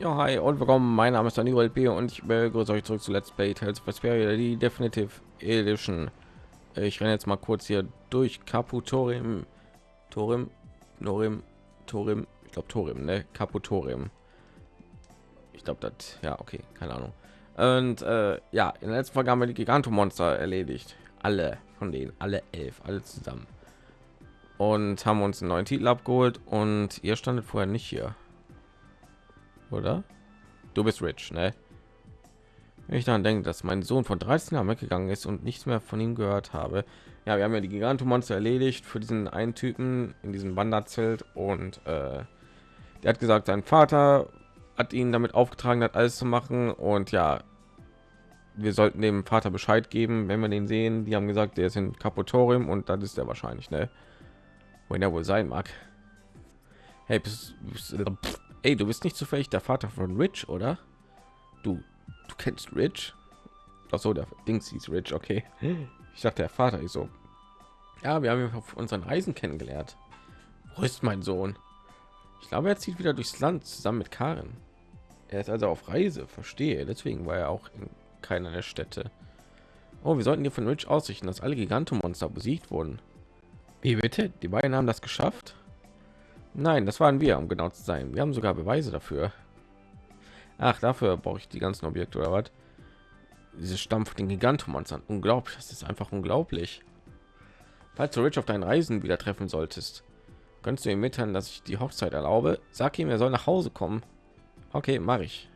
Ja, hi und willkommen. Mein Name ist Daniel B. und ich begrüße euch zurück zu Let's Play Tales Vesperia, die Definitive Edition. Ich renne jetzt mal kurz hier durch Caputorim, Torim, Norim, Torim, ich glaube Torim, ne? Caputorim. Ich glaube das, ja, okay, keine Ahnung. Und äh, ja, in der letzten Folge haben wir die Gigantomonster erledigt. Alle von denen, alle elf, alle zusammen. Und haben uns einen neuen Titel abgeholt und ihr standet vorher nicht hier oder? Du bist rich, ne? Wenn ich daran denke, dass mein Sohn von 13 Jahren weggegangen ist und nichts mehr von ihm gehört habe. Ja, wir haben ja die Gigantomonster erledigt für diesen einen Typen in diesem Wanderzelt und äh, der hat gesagt, sein Vater hat ihn damit aufgetragen, hat alles zu machen und ja, wir sollten dem Vater Bescheid geben, wenn wir den sehen. Die haben gesagt, der ist in Kaputorium und das ist er wahrscheinlich, ne? Wohin er wohl sein mag. Hey, bist, bist, Ey, du bist nicht zufällig der Vater von Rich, oder? Du, du kennst Rich? Ach so, der Dings hieß Rich, okay. Ich dachte, der Vater ist so. Ja, wir haben ihn auf unseren Reisen kennengelernt. Wo ist mein Sohn? Ich glaube, er zieht wieder durchs Land zusammen mit Karen. Er ist also auf Reise, verstehe. Deswegen war er auch in keiner der Städte. Oh, wir sollten hier von Rich ausrichten, dass alle Gigantomonster besiegt wurden. Wie bitte? Die beiden haben das geschafft? Nein, das waren wir, um genau zu sein. Wir haben sogar Beweise dafür. Ach, dafür brauche ich die ganzen Objekte oder was? Diese Stamm von den Gigantomonstern. Unglaublich, das ist einfach unglaublich. Falls du Rich auf deinen Reisen wieder treffen solltest, kannst du ihm mitteilen, dass ich die Hochzeit erlaube. Sag ihm, er soll nach Hause kommen. Okay, mache ich.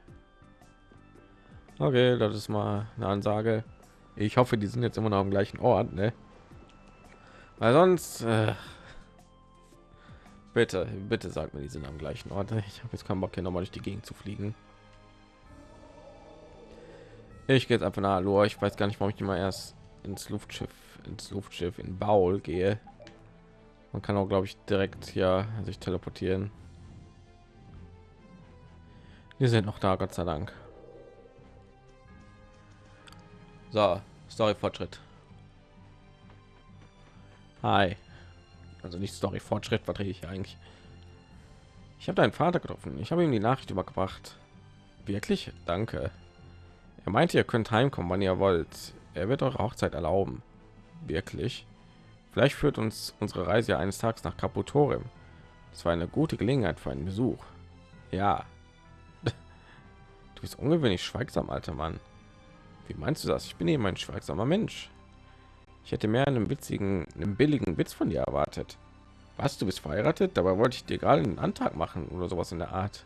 Okay, das ist mal eine Ansage. Ich hoffe, die sind jetzt immer noch am gleichen Ort, ne? Weil sonst... Äh Bitte, bitte sagt mir, die sind am gleichen Ort. Ich habe jetzt keinen Bock hier nochmal durch die Gegend zu fliegen. Ich gehe jetzt einfach nach Hallo. Ich weiß gar nicht, warum ich immer erst ins Luftschiff, ins Luftschiff in Baul gehe. Man kann auch, glaube ich, direkt hier sich teleportieren. Wir sind noch da, Gott sei Dank. So, Story Fortschritt. Hi. Also nicht Story Fortschritt vertrete ich eigentlich. Ich habe deinen Vater getroffen. Ich habe ihm die Nachricht übergebracht. Wirklich? Danke. Er meinte, ihr könnt heimkommen, wann ihr wollt. Er wird eure Hochzeit erlauben. Wirklich? Vielleicht führt uns unsere Reise eines Tages nach Kaputorium. Das war eine gute Gelegenheit für einen Besuch. Ja. Du bist ungewöhnlich schweigsam, alter Mann. Wie meinst du das? Ich bin eben ein schweigsamer Mensch. Ich hätte mehr einen witzigen, einen billigen Witz von dir erwartet. Was, du bist verheiratet? Dabei wollte ich dir gerade einen Antrag machen oder sowas in der Art.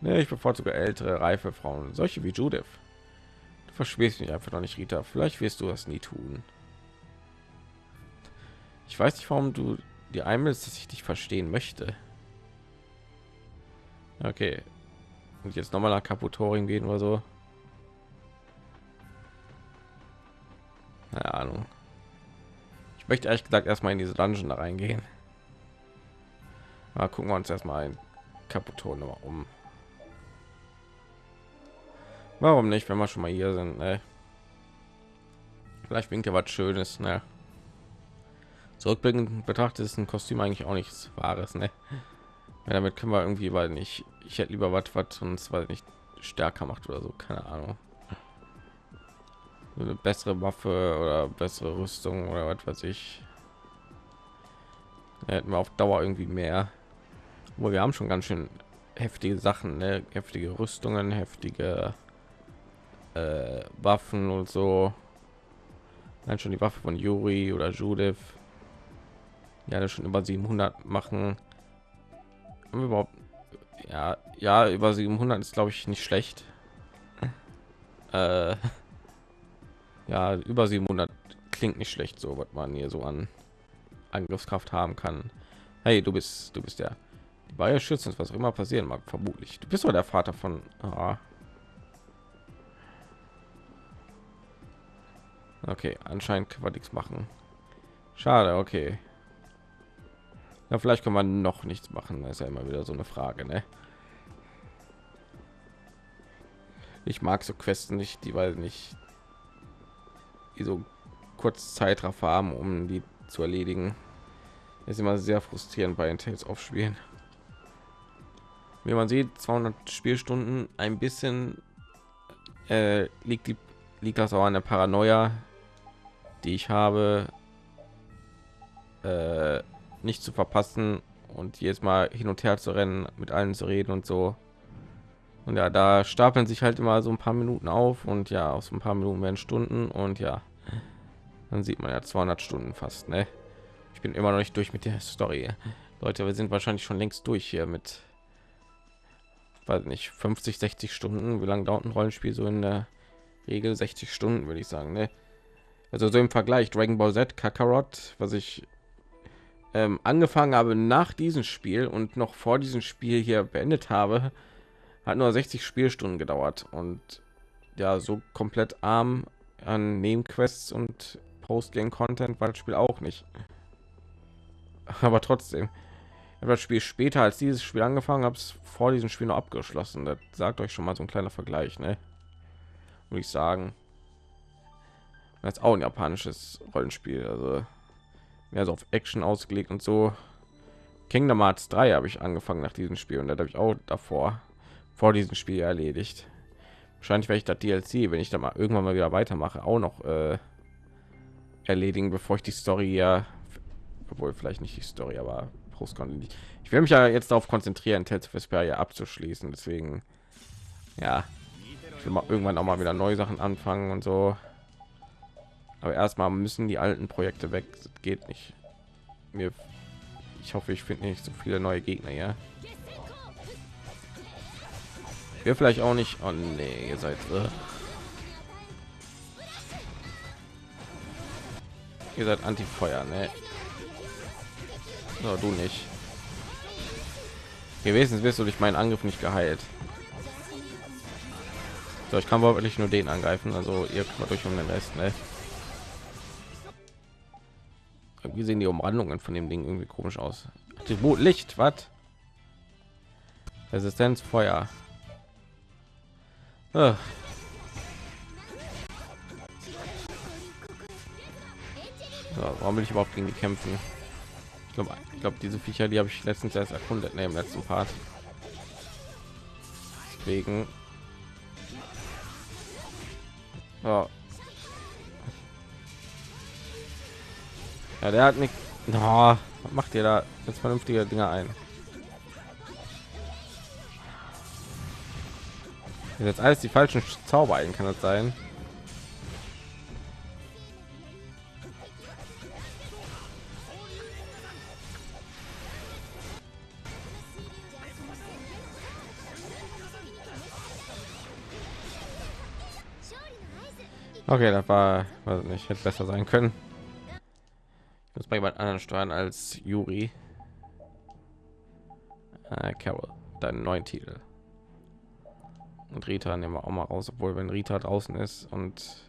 Nee, ich bevorzuge ältere, reife Frauen, solche wie Judith. Du verschwörst mich einfach noch nicht, Rita. Vielleicht wirst du das nie tun. Ich weiß nicht, warum du dir einbildest, dass ich dich verstehen möchte. Okay. Und jetzt noch mal nach Kaputoring gehen oder so. Keine Ahnung. Ich möchte ehrlich gesagt erstmal in diese Dungeon da reingehen. Mal gucken wir uns erstmal ein Kaputon um. Warum nicht, wenn wir schon mal hier sind? Ne? Vielleicht bringt ja was Schönes. Ne? Zurückblickend betrachtet ist ein Kostüm eigentlich auch nichts Wahres. Ne? Ja, damit können wir irgendwie, weil nicht. Ich hätte lieber was, was uns weil nicht stärker macht oder so. Keine Ahnung eine bessere Waffe oder bessere Rüstung oder was weiß ich. Da hätten wir auf Dauer irgendwie mehr. Wo wir haben schon ganz schön heftige Sachen, ne? heftige Rüstungen, heftige äh, Waffen und so. Dann schon die Waffe von Yuri oder Judith. Ja, das schon über 700 machen. Haben wir überhaupt ja, ja, über 700 ist glaube ich nicht schlecht. Äh, ja über 700 klingt nicht schlecht so was man hier so an angriffskraft haben kann hey du bist du bist der die Bayer schützen was immer passieren mag vermutlich du bist doch der vater von ah. okay anscheinend kann man nichts machen schade okay ja vielleicht kann man noch nichts machen das ist ja immer wieder so eine frage ne? ich mag so questen nicht die weil nicht so kurz Zeitraffer haben, um die zu erledigen. ist immer sehr frustrierend bei den Tales of Spielen. wie man sieht 200 spielstunden ein bisschen äh, liegt die liegt das auch an der paranoia die ich habe äh, nicht zu verpassen und jetzt mal hin und her zu rennen mit allen zu reden und so und ja da stapeln sich halt immer so ein paar minuten auf und ja aus ein paar minuten werden stunden und ja dann sieht man ja 200 stunden fast ne? ich bin immer noch nicht durch mit der story leute wir sind wahrscheinlich schon längst durch hier mit weiß nicht 50 60 stunden wie lange dauert ein rollenspiel so in der regel 60 stunden würde ich sagen ne? also so im vergleich dragon ball z kakarot was ich ähm, angefangen habe nach diesem spiel und noch vor diesem spiel hier beendet habe hat nur 60 spielstunden gedauert und ja so komplett arm an nebenquests und postgame content war das spiel auch nicht aber trotzdem das Spiel später als dieses Spiel angefangen habe, es vor diesem Spiel noch abgeschlossen. Das sagt euch schon mal so ein kleiner Vergleich, ne? Würde ich sagen. Das ist auch ein japanisches Rollenspiel, also mehr so auf Action ausgelegt und so. Kingdom Hearts 3 habe ich angefangen nach diesem Spiel und da habe ich auch davor vor diesem Spiel erledigt. Wahrscheinlich werde ich das DLC, wenn ich da mal irgendwann mal wieder weitermache, auch noch äh, erledigen, bevor ich die Story ja, obwohl vielleicht nicht die Story, aber Großkontinent. Ich will mich ja jetzt darauf konzentrieren, Tales of Vesperia abzuschließen. Deswegen, ja, ich will mal irgendwann auch mal wieder neue Sachen anfangen und so. Aber erstmal müssen die alten Projekte weg. Das geht nicht. Mir, ich hoffe, ich finde nicht so viele neue Gegner ja. Wir vielleicht auch nicht. Oh nee, ihr seid. Uh. Ihr seid Anti-Feuer, ne? So, du nicht. Gewesen wirst du durch meinen Angriff nicht geheilt. So, ich kann wirklich nur den angreifen, also ihr kümmert euch um den Rest, ne? Wie sehen die Umrandungen von dem Ding irgendwie komisch aus? Attribut Licht, was? Resistenz Feuer. Ah. So, warum will ich überhaupt gegen die kämpfen? glaube, ich glaube, diese Viecher, die habe ich letztens erst erkundet, ne, im letzten Part. Deswegen. Ja. ja, der hat nicht. No, macht ihr da jetzt vernünftige Dinge ein? Jetzt alles die falschen Zauber ein, kann das sein? Okay, das war, weiß nicht, hätte besser sein können. Ich muss bei jemand anderen steuern als Juri. Äh, Carol, deinen neuen Titel. Und Rita nehmen wir auch mal raus, obwohl wenn Rita draußen ist und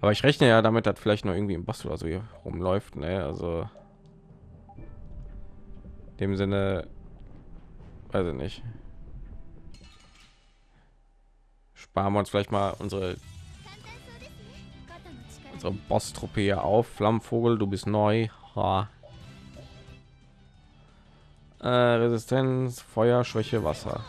aber ich rechne ja damit, dass vielleicht noch irgendwie im Boss oder so hier rumläuft, ne? Also in dem Sinne, weiß ich nicht. Sparen wir uns vielleicht mal unsere unsere Boss-Truppe hier auf. Flammenvogel, du bist neu. Ha. Äh, Resistenz, Feuer, Schwäche, Wasser.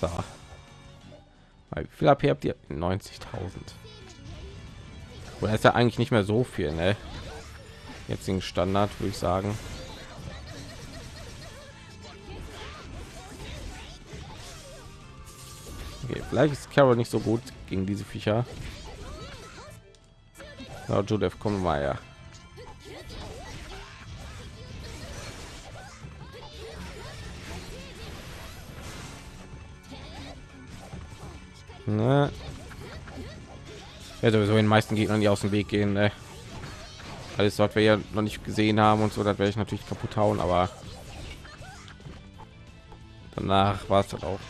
So. Wie viel AP habt ihr? 90.000. Oder ist ja eigentlich nicht mehr so viel, ne? Jetzigen Standard würde ich sagen. Okay, vielleicht ist Carol nicht so gut gegen diese Viecher. Ja, Judith, komm mal ja. Ne? Ja, sowieso den meisten Gegnern, die aus dem Weg gehen. Ne? Alles dort wir ja noch nicht gesehen haben und so, das werde ich natürlich kaputt hauen, aber danach war es dann auch.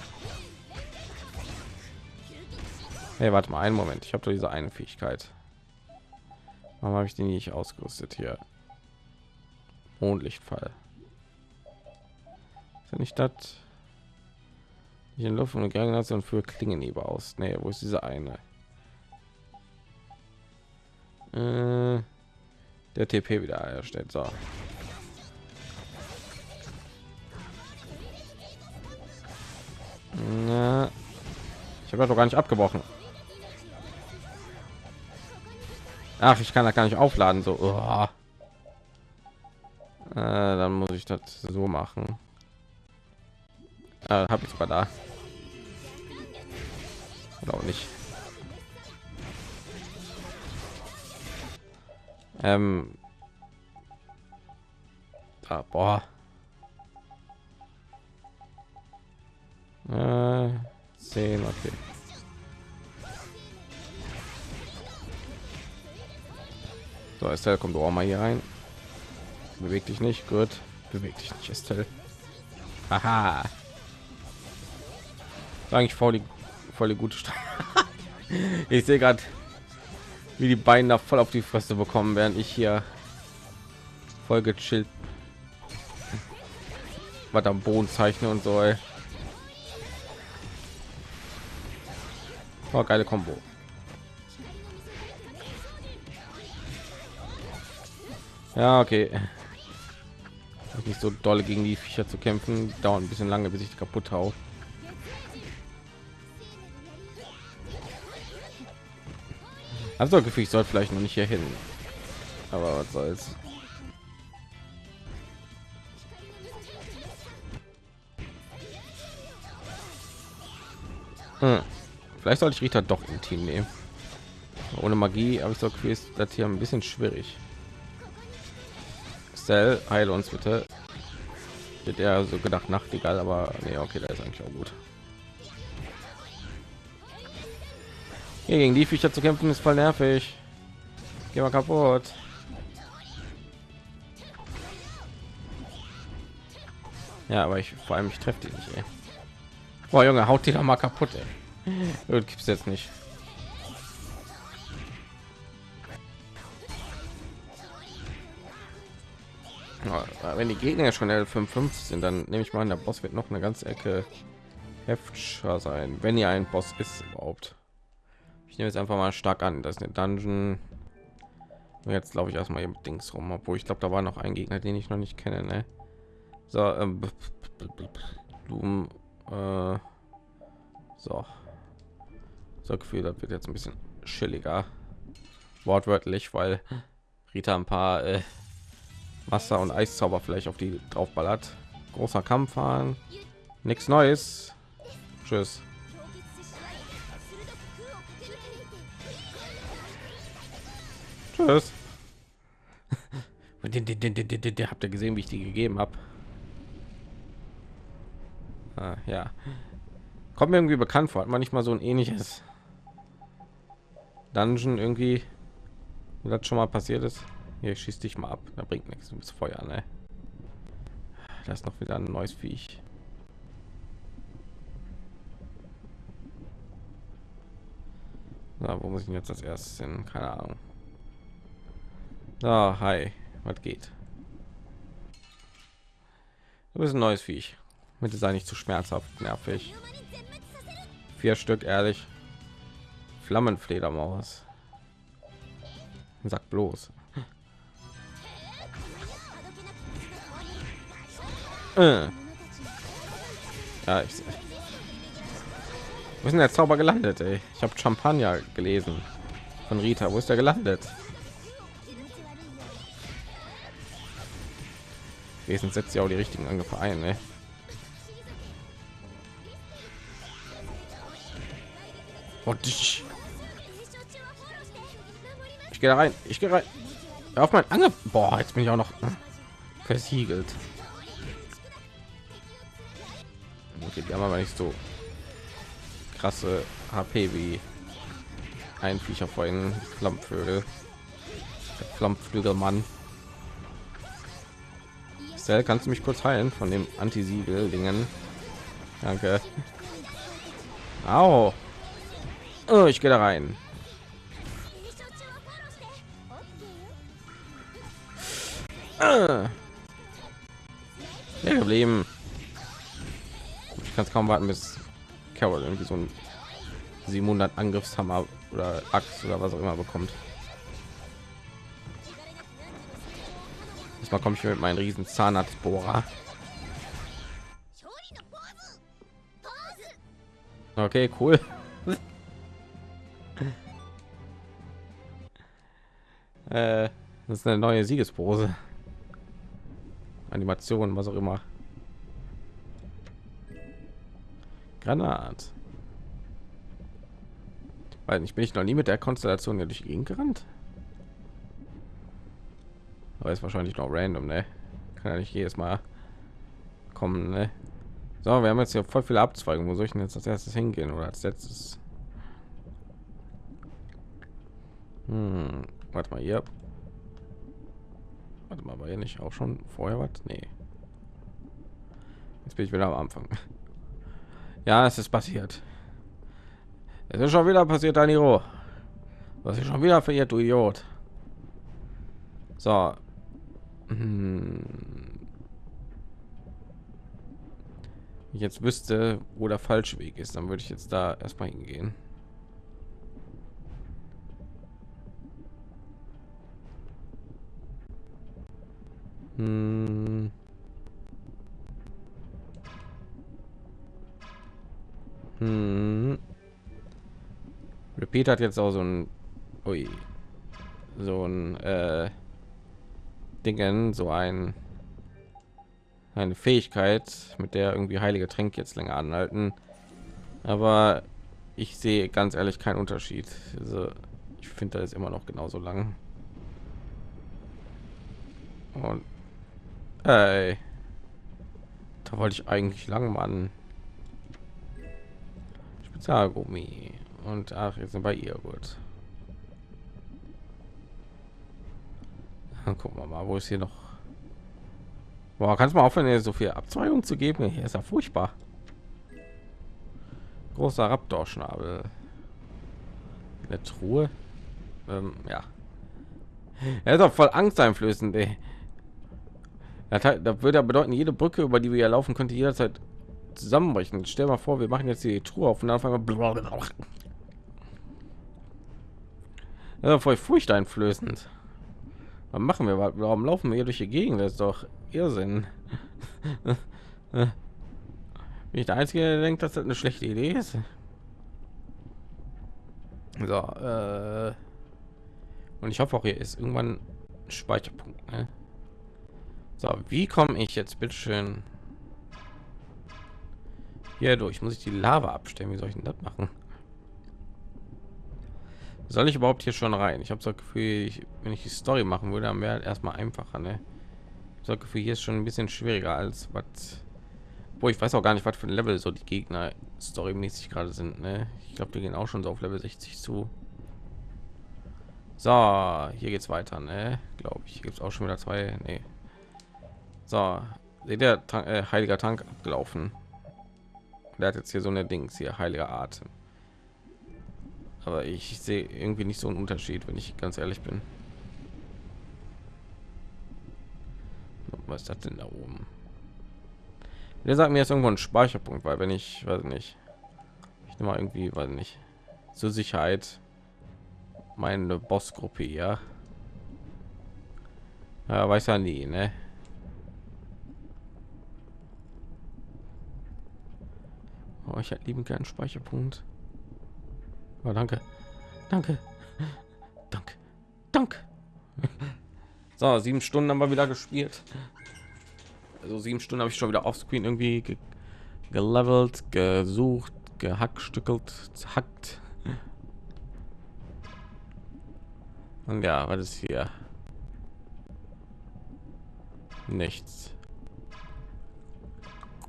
Hey, warte mal einen Moment. Ich habe doch diese eine Fähigkeit. Warum habe ich die nicht ausgerüstet hier? Mondlichtfall. Ist ja nicht das? In Luft und Granation für Klingenheber aus. Nee, wo ist diese eine? Äh, der TP wieder erstellt. So. Na, ich habe doch gar nicht abgebrochen. Ach, ich kann da gar nicht aufladen. So, oh. äh, dann muss ich das so machen. Äh, Habe ich sogar da. Oder auch nicht. Ähm, da, boah. Äh, 10, okay. So, Estelle, kommt auch mal hier rein. Beweg dich nicht, gut. Beweg dich nicht, Estelle. Aha. Eigentlich voll die, gute Stadt. ich sehe gerade, wie die beiden da voll auf die Fresse bekommen, während ich hier voll gechillt was am Boden zeichne und so. Ey. Oh, geile Combo. Ja, okay. Nicht so doll gegen die Viecher zu kämpfen, dauert ein bisschen lange, bis ich kaputt hau. Also Gefühl, ich soll vielleicht noch nicht hier hin. Aber was soll's. Hm. Vielleicht sollte ich Rita doch im Team nehmen. Ohne Magie habe ich so Gefühl, ist das hier ein bisschen schwierig. Cell, heil uns bitte. Wird er so gedacht Nachtigall, aber nee, okay, da ist eigentlich auch gut. Hier gegen die Viecher zu kämpfen ist voll nervig. Geh mal kaputt. Ja, aber ich vor allem ich treffe die nicht. Ey. Boah, Junge, haut die doch mal kaputt. Ey. Gibt's jetzt nicht. wenn die Gegner schon L55 sind, dann nehme ich mal an, der Boss wird noch eine ganze Ecke heftiger sein, wenn ihr ein Boss ist überhaupt. Ich nehme jetzt einfach mal stark an, dass eine Dungeon. Jetzt glaube ich erstmal mit Dings rum, obwohl ich glaube, da war noch ein Gegner, den ich noch nicht kenne. Ne? So, ähm, Blumen, äh, so, so Gefühl, das wird jetzt ein bisschen chilliger, wortwörtlich, weil Rita ein paar äh, Wasser und Eiszauber vielleicht auf die draufballert. Großer Kampf fahren, nichts Neues. Tschüss. Tschüss. Und den, den, den, den, den, den habt ihr gesehen, wie ich die gegeben habe. Ah, ja. Kommt mir irgendwie bekannt vor. Hat man nicht mal so ein ähnliches Dungeon irgendwie, wie das schon mal passiert ist. Hier schießt dich mal ab. Da bringt nichts. Du bist Feuer, ne? Das ist noch wieder ein neues Viech. Na, wo muss ich jetzt als erstes hin? Keine Ahnung. Ah, hi. Was geht? Du bist ein neues Viech. Bitte sei nicht zu schmerzhaft, nervig. Vier Stück, ehrlich. Flammenfledermaus. Sag bloß. Äh. Ja, ich. Wo ist denn der Zauber gelandet? Ey? Ich habe Champagner gelesen von Rita. Wo ist der gelandet? Wesen setzt ja auch die richtigen Angriffe ein. Ne? Und ich, ich gehe rein. Ich gehe rein. Auf mein Angriff. Boah, jetzt bin ich auch noch versiegelt. Okay, die haben aber nicht so krasse HP wie ein Viecher vorhin Flammvögel. Flammflügelmann. Cell, kannst du mich kurz heilen von dem Anti-Siegel-Dingen? Danke. Au. Oh, ich gehe da rein. Ah. Geblieben. Ich kann es kaum warten, bis Carol irgendwie so ein 700 Angriffshammer oder Axt oder was auch immer bekommt. Diesmal komme ich mit meinen riesen Zahnarztbohrer. Okay, cool. äh, das ist eine neue Siegespose. Animation, was auch immer. Granat. Weil ich bin ich noch nie mit der Konstellation hier durch die Gegend gerannt. Aber ist wahrscheinlich noch random, ne? Kann ja nicht jedes Mal kommen, ne? So, wir haben jetzt hier voll viele Abzweigungen. Wo soll ich denn jetzt als erstes hingehen oder als letztes? Hm, warte mal hier. Warte mal, war hier nicht auch schon vorher was? Nee. Jetzt bin ich wieder am Anfang. Ja, es ist passiert. Es ist schon wieder passiert, Daniro. Was ist schon wieder verirrt, du Idiot. So. Hm. Ich jetzt wüsste, wo der falsche Weg ist, dann würde ich jetzt da erstmal hingehen. Hm. Hm. Repeat hat jetzt auch so ein ui, so ein äh, Dingen, so ein eine Fähigkeit, mit der irgendwie heilige Tränke jetzt länger anhalten. Aber ich sehe ganz ehrlich keinen Unterschied. Also ich finde, da ist immer noch genauso lang. Und Ey. Da wollte ich eigentlich lang, Mann. Spezialgummi. Und ach, jetzt sind bei ihr gut. Dann gucken wir mal, wo ist hier noch. Boah, kannst mal aufhören, so viel Abzweigung zu geben? Hier ist ja furchtbar. Großer Raptor-Schnabel. Eine Truhe. Ähm, ja. Er ist auch voll angsteinflößend, ey. Das, das würde ja bedeuten, jede Brücke, über die wir ja laufen, könnte jederzeit zusammenbrechen. Stell mal vor, wir machen jetzt die Truhe auf und dann fangen wir. Ja, voll furchteinflößend. Was machen wir? Warum laufen wir hier durch die Gegend? Das ist doch Irrsinn. Bin ich der Einzige, der denkt, dass das eine schlechte Idee ist? So, äh und ich hoffe auch, hier ist irgendwann Speicherpunkt. Ne? So, wie komme ich jetzt bitte schön hier durch? Muss ich die Lava abstellen? Wie soll ich denn das machen? Soll ich überhaupt hier schon rein? Ich habe so Gefühl, ich, wenn ich die Story machen würde, dann wäre erstmal einfacher. Ne? So Gefühl, hier ist schon ein bisschen schwieriger als was. Wo ich weiß auch gar nicht, was für ein Level so die Gegner storymäßig gerade sind. Ne? Ich glaube, die gehen auch schon so auf Level 60 zu. So, hier geht's weiter, ne? Glaube ich. Gibt es auch schon wieder zwei. Nee. So, seht ihr, äh, heiliger Tank abgelaufen. Der hat jetzt hier so eine Dings hier, heiliger Atem. Aber ich sehe irgendwie nicht so einen Unterschied, wenn ich ganz ehrlich bin. Was ist das denn da oben? Der sagt mir jetzt irgendwo ein Speicherpunkt, weil wenn ich, weiß nicht, ich nehme mal irgendwie, weiß nicht, zur Sicherheit meine Bossgruppe, ja. Ja, weiß ja nie, ne? Oh, ich hätte lieben gern Speicherpunkt. Oh, danke. Danke. Danke. Danke. So, sieben Stunden haben wir wieder gespielt. Also sieben Stunden habe ich schon wieder offscreen irgendwie ge gelevelt, gesucht, gehackstückelt, hackt. Und ja, was ist hier? Nichts.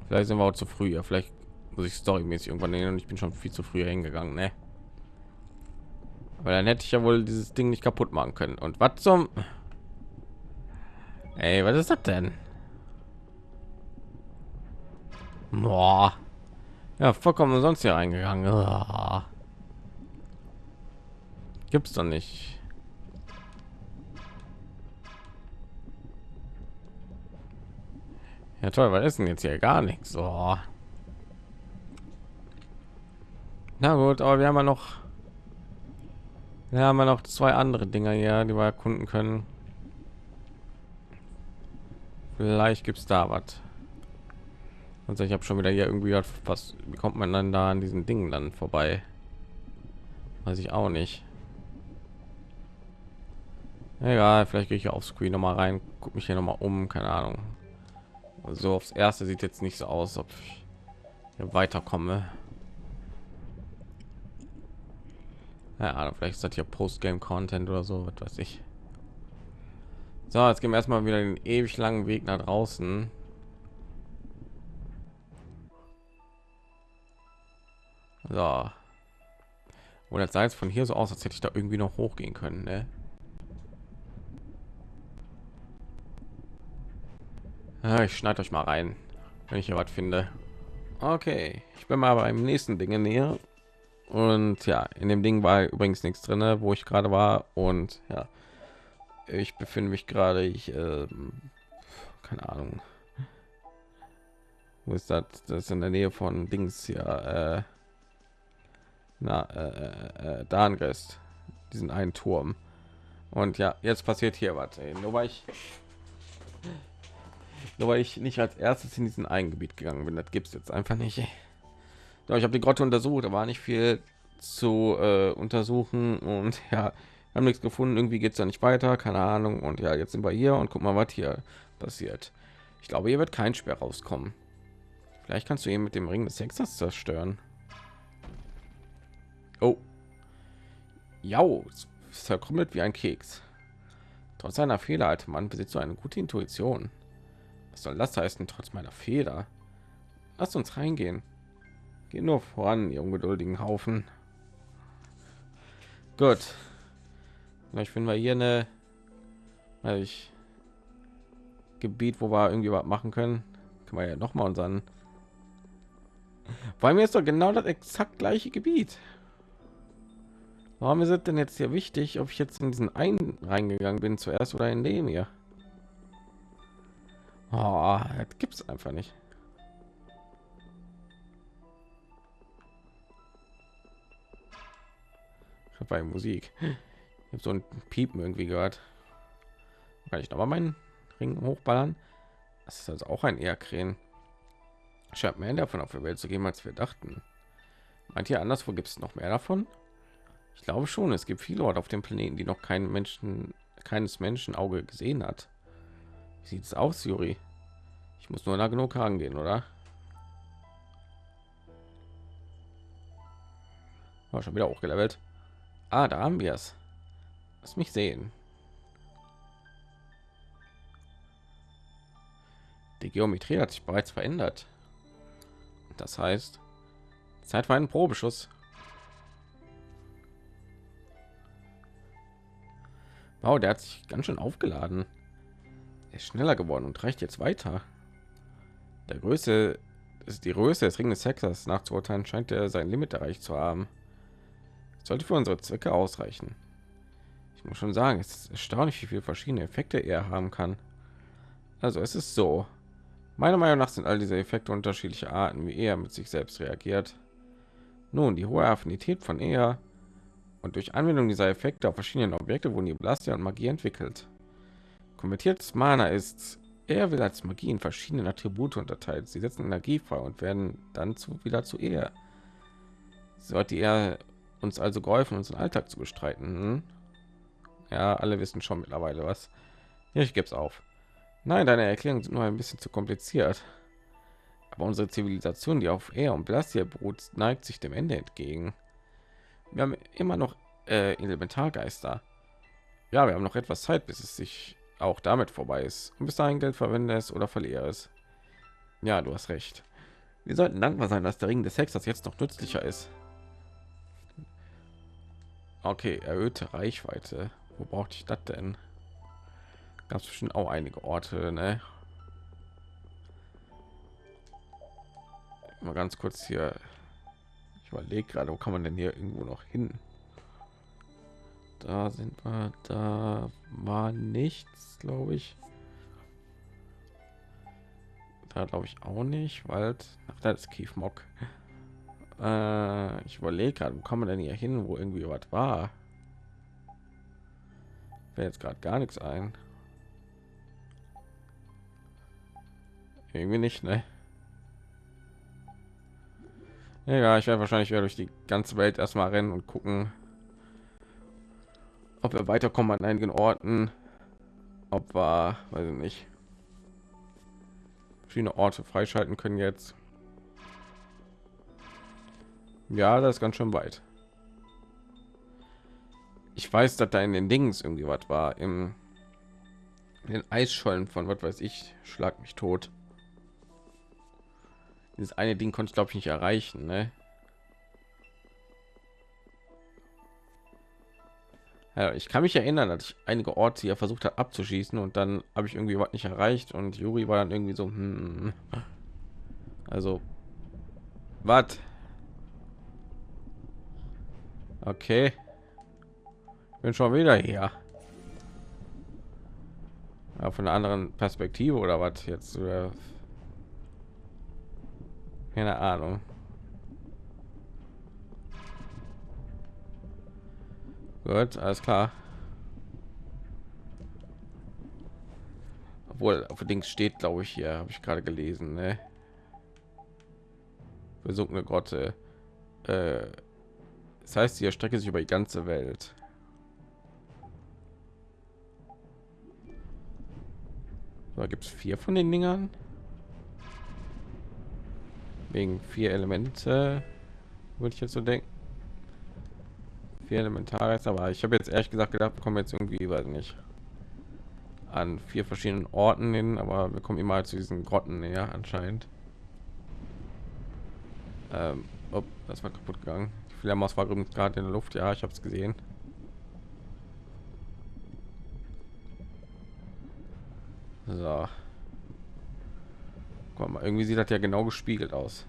Vielleicht sind wir auch zu früh. Ja, vielleicht muss ich storymäßig irgendwann nehmen und ich bin schon viel zu früh hingegangen ne? Weil dann hätte ich ja wohl dieses ding nicht kaputt machen können und was zum Ey, was ist das denn Boah. ja vollkommen sonst hier reingegangen oh. gibt's doch nicht ja toll was ist denn jetzt hier gar nichts oh. Na gut, aber wir haben ja noch, wir haben ja noch zwei andere Dinge hier, die wir erkunden können. Vielleicht gibt es da was. Also ich habe schon wieder hier irgendwie was. Wie kommt man dann da an diesen Dingen dann vorbei? Weiß ich auch nicht. Egal, vielleicht gehe ich auf Screen noch mal rein, guck mich hier noch mal um, keine Ahnung. So aufs erste sieht jetzt nicht so aus, ob ich hier weiterkomme. Ja, vielleicht ist das hier Postgame-Content oder so, was weiß ich. So, jetzt gehen wir erstmal wieder den ewig langen Weg nach draußen. So. Und das sah jetzt von hier so aus, als hätte ich da irgendwie noch hochgehen können, ne? Ja, ich schneide euch mal rein, wenn ich hier was finde. Okay, ich bin mal beim nächsten Ding näher. Und ja, in dem Ding war übrigens nichts drin, wo ich gerade war. Und ja, ich befinde mich gerade, ich, äh, keine Ahnung. Wo ist das? Das ist in der Nähe von Dings hier. Äh, na, äh, äh, Darnrest. Diesen einen Turm. Und ja, jetzt passiert hier was. Nur weil ich, nur weil ich nicht als erstes in diesen einen Gebiet gegangen bin, das gibt es jetzt einfach nicht. Ich habe die Grotte untersucht, da war nicht viel zu äh, untersuchen und ja, haben nichts gefunden irgendwie geht es ja nicht weiter keine ahnung und ja jetzt sind wir hier und guck mal was hier passiert. Ich glaube hier wird kein Sperr rauskommen. Vielleicht kannst du ihn mit dem ring des hexers zerstören. Oh. Ja zerkrümmelt wie ein keks. Trotz seiner fehler alte mann besitzt so eine gute intuition. Was soll das heißen trotz meiner fehler? Lasst uns reingehen Geh nur voran, ihr ungeduldigen Haufen. Gut, Vielleicht finden wir hier eine also ich Gebiet, wo wir irgendwie was machen können. Können wir ja noch mal unseren. Weil mir ist doch genau das exakt gleiche Gebiet. Warum ist es denn jetzt hier wichtig, ob ich jetzt in diesen einen reingegangen bin zuerst oder in dem hier? Oh, das gibt es einfach nicht. Bei Musik ich habe so ein Piepen irgendwie gehört. Kann ich noch mal meinen Ring hochballern? Das ist also auch ein Erdkrähen. Scheint mehr davon auf der Welt zu geben, als wir dachten. Meint ihr anderswo gibt es noch mehr davon? Ich glaube schon, es gibt viele Orte auf dem Planeten, die noch keinen Menschen, keines Menschen Auge gesehen hat. Wie sieht es aus, Juri? Ich muss nur nah genug herangehen, oder? War schon wieder hochgelevelt. Ah, da haben wir es. Lass mich sehen. Die Geometrie hat sich bereits verändert. Das heißt, Zeit für einen Probeschuss. Wow, der hat sich ganz schön aufgeladen. Er ist schneller geworden und reicht jetzt weiter. Der Größe ist die Größe des Ring des Hexers nachzuurteilen, scheint er sein Limit erreicht zu haben. Sollte für unsere Zwecke ausreichen muss schon sagen, es ist erstaunlich, wie viele verschiedene Effekte er haben kann. Also es ist so. Meiner Meinung nach sind all diese Effekte unterschiedliche Arten, wie er mit sich selbst reagiert. Nun, die hohe Affinität von er und durch Anwendung dieser Effekte auf verschiedenen Objekte wurden die Blaster und Magie entwickelt. Konvertiertes Mana ist, er will als Magie in verschiedene Attribute unterteilt. Sie setzen Energie frei und werden dann zu, wieder zu er. Sollte er uns also geholfen, unseren Alltag zu bestreiten. Hm? Ja, alle wissen schon mittlerweile was. Ja, ich gebe es auf. Nein, deine Erklärungen sind nur ein bisschen zu kompliziert. Aber unsere Zivilisation, die auf Air und Blastia beruht, neigt sich dem Ende entgegen. Wir haben immer noch äh, Elementargeister. Ja, wir haben noch etwas Zeit, bis es sich auch damit vorbei ist. Und bis dahin Geld verwende es oder verliere es. Ja, du hast recht. Wir sollten dankbar sein, dass der Ring des Hexers jetzt noch nützlicher ist. Okay, erhöhte Reichweite. Wo brauchte ich das denn? Gab es schon auch einige Orte, ne? Mal ganz kurz hier. Ich überlege gerade, wo kann man denn hier irgendwo noch hin? Da sind wir, da war nichts, glaube ich. Da glaube ich auch nicht, weil das ist Kiefmock. Äh, ich überlege gerade, wo kann man denn hier hin, wo irgendwie was war? fällt jetzt gerade gar nichts ein Irgendwie nicht, ne? Ja, ich werde wahrscheinlich wieder durch die ganze Welt erstmal rennen und gucken, ob wir weiterkommen an einigen Orten, ob wir, weiß ich nicht, verschiedene Orte freischalten können jetzt. Ja, das ist ganz schön weit. Ich weiß, dass da in den Dings irgendwie was war im den Eisschollen von was weiß ich, schlag mich tot. Dieses eine Ding konnte ich glaube ich nicht erreichen, ne? Ja, ich kann mich erinnern, dass ich einige Orte hier versucht habe abzuschießen und dann habe ich irgendwie was nicht erreicht und Juri war dann irgendwie so, hm, also was? Okay, bin schon wieder hier. Ja, von einer anderen Perspektive oder was jetzt? Oder keine Ahnung. Gut, alles klar. Obwohl auf Dings steht, glaube ich, hier habe ich gerade gelesen, ne? Versunkene Grotte. Äh, das heißt, die Strecke sich über die ganze Welt. Da gibt es vier von den Dingern? Wegen vier Elemente würde ich jetzt so denken. Vier Elementares aber ich habe jetzt ehrlich gesagt gedacht kommen jetzt irgendwie weiß nicht an vier verschiedenen Orten hin aber wir kommen immer zu diesen Grotten näher anscheinend. Ähm, oh, das war kaputt gegangen Fledermaus war übrigens gerade in der Luft ja ich habe es gesehen so Guck mal, irgendwie sieht das ja genau gespiegelt aus.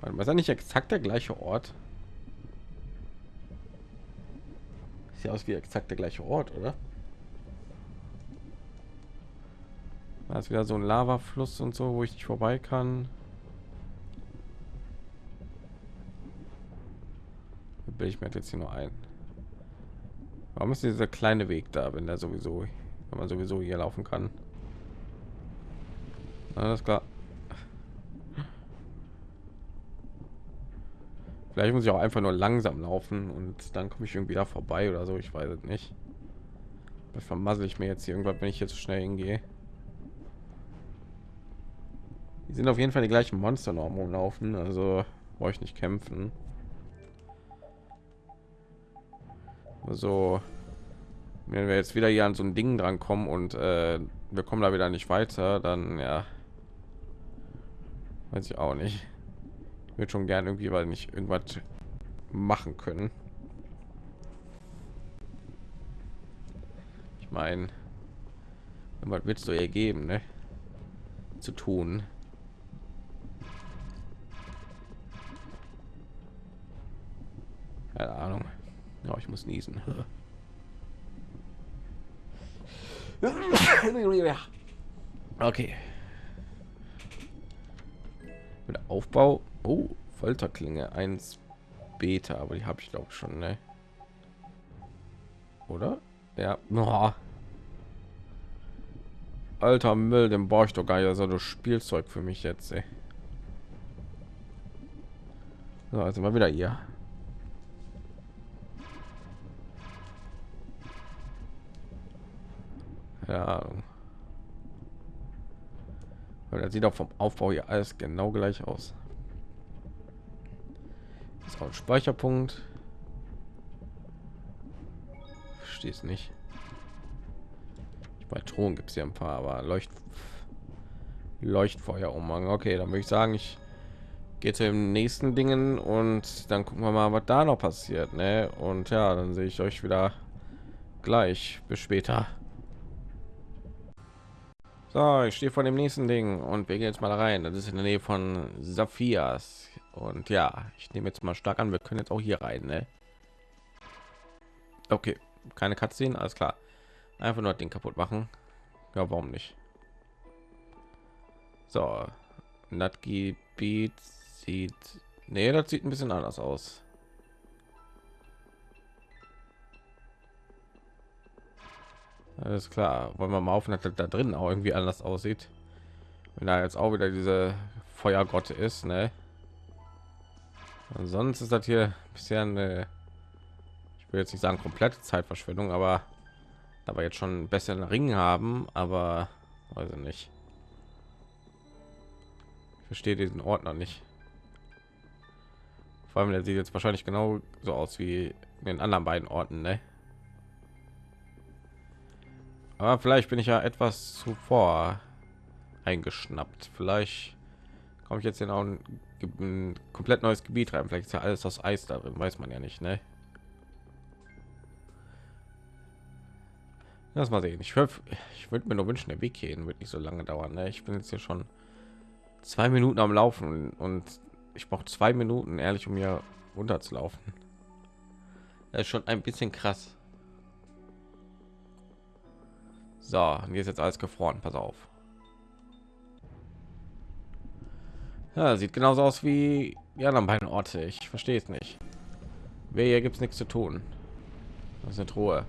Was ist nicht exakt der gleiche Ort? Sieht aus wie exakt der gleiche Ort, oder? Da ist wieder so ein Lavafluss und so, wo ich nicht vorbei kann. Will ich mir jetzt hier nur ein. Warum ist dieser kleine Weg da, wenn der sowieso, wenn man sowieso hier laufen kann? Alles klar. Vielleicht muss ich auch einfach nur langsam laufen und dann komme ich irgendwie da vorbei oder so. Ich weiß es nicht. Das vermassel ich mir jetzt hier irgendwas, wenn ich jetzt schnell hingehe. Die sind auf jeden Fall die gleichen Monster noch laufen, also brauche ich nicht kämpfen. Also wenn wir jetzt wieder hier an so ein Ding dran kommen und äh, wir kommen da wieder nicht weiter, dann ja, weiß ich auch nicht. Wird schon gern irgendwie weil nicht irgendwas machen können. Ich meine was willst du ihr geben ne? zu tun. Keine ahnung ja ich muss niesen okay mit Aufbau. Oh, Folterklinge 1 Beta, aber die habe ich glaube schon, ne? Oder? Ja. Oh. Alter Müll, den brauche ich doch gar nicht. Also das Spielzeug für mich jetzt. Ey. So, also mal wieder hier. Ja. Weil das sieht auch vom Aufbau hier alles genau gleich aus. Ist auch ein Speicherpunkt. Verstehe nicht. Bei Thron gibt es ja ein paar, aber Leucht Leuchtfeuer umhang. Okay, dann würde ich sagen, ich gehe zu den nächsten Dingen und dann gucken wir mal, was da noch passiert. Ne? Und ja, dann sehe ich euch wieder gleich. Bis später. So, ich stehe vor dem nächsten Ding und wir gehen jetzt mal rein. Das ist in der Nähe von Saphias. Und ja, ich nehme jetzt mal stark an, wir können jetzt auch hier rein. Ne? Okay, keine Cutscene, alles klar. Einfach nur den kaputt machen. Ja, warum nicht? So, das Gebiet sieht... Nee, das sieht ein bisschen anders aus. Alles klar. Wollen wir mal auf, dass da drin auch irgendwie anders aussieht. wenn da jetzt auch wieder diese Feuergott ist, ne? Sonst ist das hier bisher eine, ich will jetzt nicht sagen komplette Zeitverschwendung, aber da wir jetzt schon einen besseren Ring haben, aber weiß ich nicht. Ich verstehe diesen Ort noch nicht. Vor allem, der sieht jetzt wahrscheinlich genau so aus wie in den anderen beiden Orten, ne? Aber vielleicht bin ich ja etwas zuvor eingeschnappt. Vielleicht komme ich jetzt in ein, ein, komplett neues Gebiet rein. Vielleicht ist ja alles aus Eis da drin, weiß man ja nicht, ne? Lass mal sehen. Ich, ich würde mir nur wünschen, der Weg hierhin wird nicht so lange dauern. Ne? Ich bin jetzt hier schon zwei Minuten am Laufen und ich brauche zwei Minuten, ehrlich, um hier runterzulaufen. Das ist schon ein bisschen krass. So, hier ist jetzt alles gefroren. Pass auf. Ja, sieht genauso aus wie die anderen beiden Orte. Ich verstehe es nicht. Wer hier gibt es nichts zu tun. Das ist eine Truhe.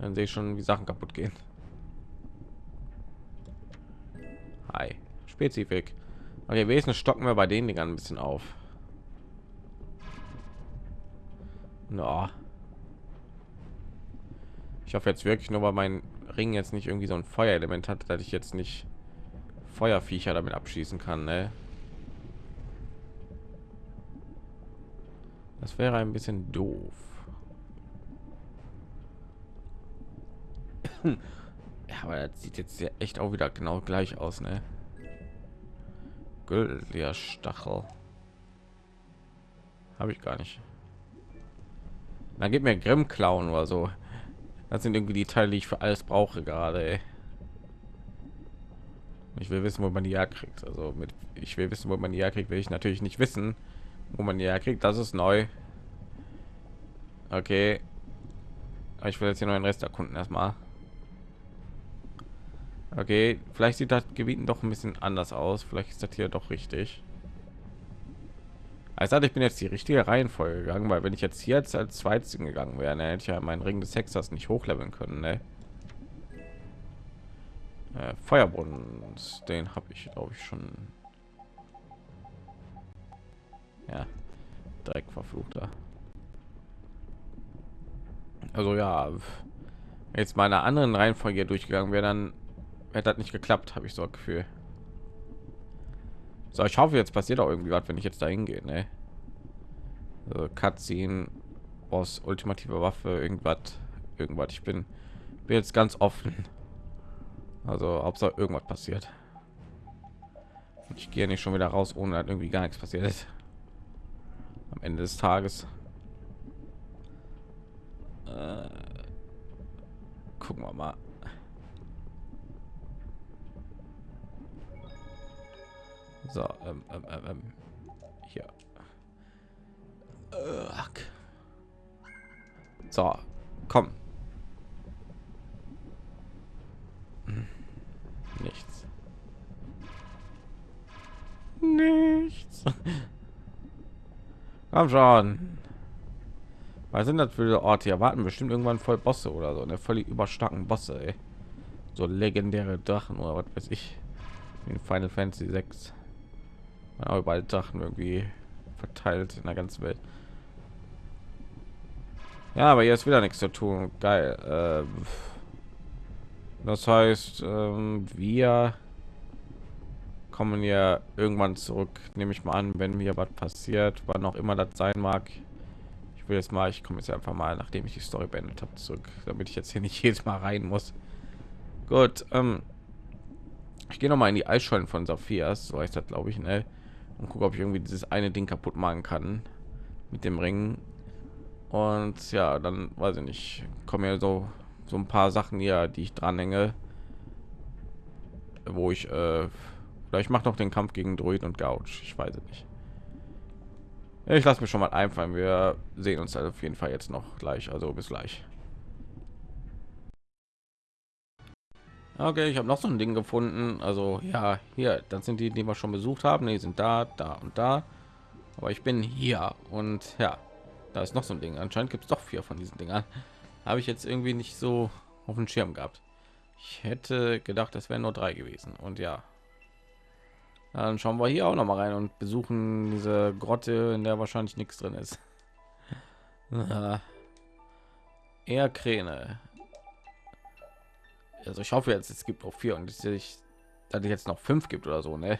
Dann sehe ich schon, wie Sachen kaputt gehen. Hi. Spezifik. Okay, wesentlich stocken wir bei den Dingern ein bisschen auf. No. Ich hoffe jetzt wirklich nur, weil mein Ring jetzt nicht irgendwie so ein Feuerelement hat, dass ich jetzt nicht Feuerviecher damit abschießen kann. Ne? Das wäre ein bisschen doof. ja, aber das sieht jetzt echt auch wieder genau gleich aus, ne? Gültiger Stachel. Habe ich gar nicht. Da gibt mir Grimm klauen oder so. Das sind irgendwie die Teile, die ich für alles brauche gerade. Ich will wissen, wo man die kriegt. Also mit ich will wissen, wo man die kriegt, will ich natürlich nicht wissen, wo man die kriegt. Das ist neu. Okay. Ich will jetzt hier noch den Rest erkunden erstmal. Okay, vielleicht sieht das Gebieten doch ein bisschen anders aus. Vielleicht ist das hier doch richtig. Also ich bin jetzt die richtige Reihenfolge gegangen, weil wenn ich jetzt hier jetzt als zweites gegangen wäre, dann hätte ich ja meinen Ring des Hexers nicht hochleveln können. Ne? Äh, Feuerbrunnen, den habe ich glaube ich schon. Ja, direkt verfluchter. Also ja, jetzt meine anderen Reihenfolge durchgegangen wäre, dann hätte das nicht geklappt, habe ich so ein Gefühl. So, ich hoffe, jetzt passiert auch irgendwie was, wenn ich jetzt dahin gehe, ne? Also, Cutscene, Boss, ultimative Waffe, irgendwas, irgendwas. Ich bin, bin jetzt ganz offen. Also, Hauptsache irgendwas passiert. Und ich gehe nicht schon wieder raus, ohne dass irgendwie gar nichts passiert ist. Am Ende des Tages. Äh, gucken wir mal. So, ähm, ähm, ähm, ähm hier. So, komm. Nichts. Nichts. Komm schon. Was sind das für Orte? Hier warten bestimmt irgendwann voll Bosse oder so. Eine völlig überstarken Bosse, ey. So legendäre Drachen oder was weiß ich. In Final Fantasy 6 auch überall Drachen irgendwie verteilt in der ganzen Welt. Ja, aber jetzt wieder nichts zu tun. Geil. Ähm, das heißt, ähm, wir kommen ja irgendwann zurück, nehme ich mal an, wenn mir was passiert, wann auch immer das sein mag. Ich will jetzt mal, ich komme jetzt einfach mal, nachdem ich die Story beendet habe, zurück, damit ich jetzt hier nicht jedes Mal rein muss. Gut, ähm, ich gehe noch mal in die Eisschollen von Sophias, so heißt das, glaube ich, ne? Und gucke, ob ich irgendwie dieses eine Ding kaputt machen kann mit dem Ring. Und ja, dann weiß ich nicht, kommen ja so so ein paar Sachen hier, die ich dranhänge, wo ich äh, vielleicht mache noch den Kampf gegen Druid und Gouge. Ich weiß es nicht. Ich lasse mir schon mal einfallen. Wir sehen uns auf jeden Fall jetzt noch gleich. Also bis gleich. Okay, ich habe noch so ein Ding gefunden. Also ja, hier, das sind die, die wir schon besucht haben. Die sind da, da und da. Aber ich bin hier und ja, da ist noch so ein Ding. Anscheinend gibt es doch vier von diesen Dingern. Habe ich jetzt irgendwie nicht so auf dem Schirm gehabt. Ich hätte gedacht, das wären nur drei gewesen. Und ja, Dann schauen wir hier auch noch mal rein und besuchen diese Grotte, in der wahrscheinlich nichts drin ist. Eher Kräne. Also ich hoffe jetzt, es gibt noch vier und ich, dass es jetzt noch fünf gibt oder so, ne?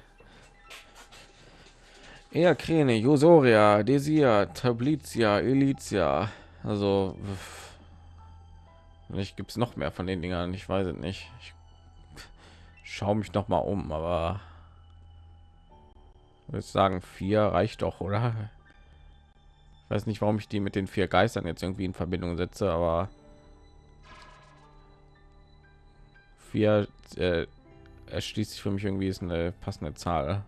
Eher Kräne, Josoria, Desia, Tablitia, Elitia. Also vielleicht gibt es noch mehr von den Dingern. Ich weiß es nicht. Ich schaue mich noch mal um, aber würde sagen, vier reicht doch, oder? Ich weiß nicht, warum ich die mit den vier Geistern jetzt irgendwie in Verbindung setze, aber vier äh, erschließt sich für mich irgendwie ist eine passende Zahl.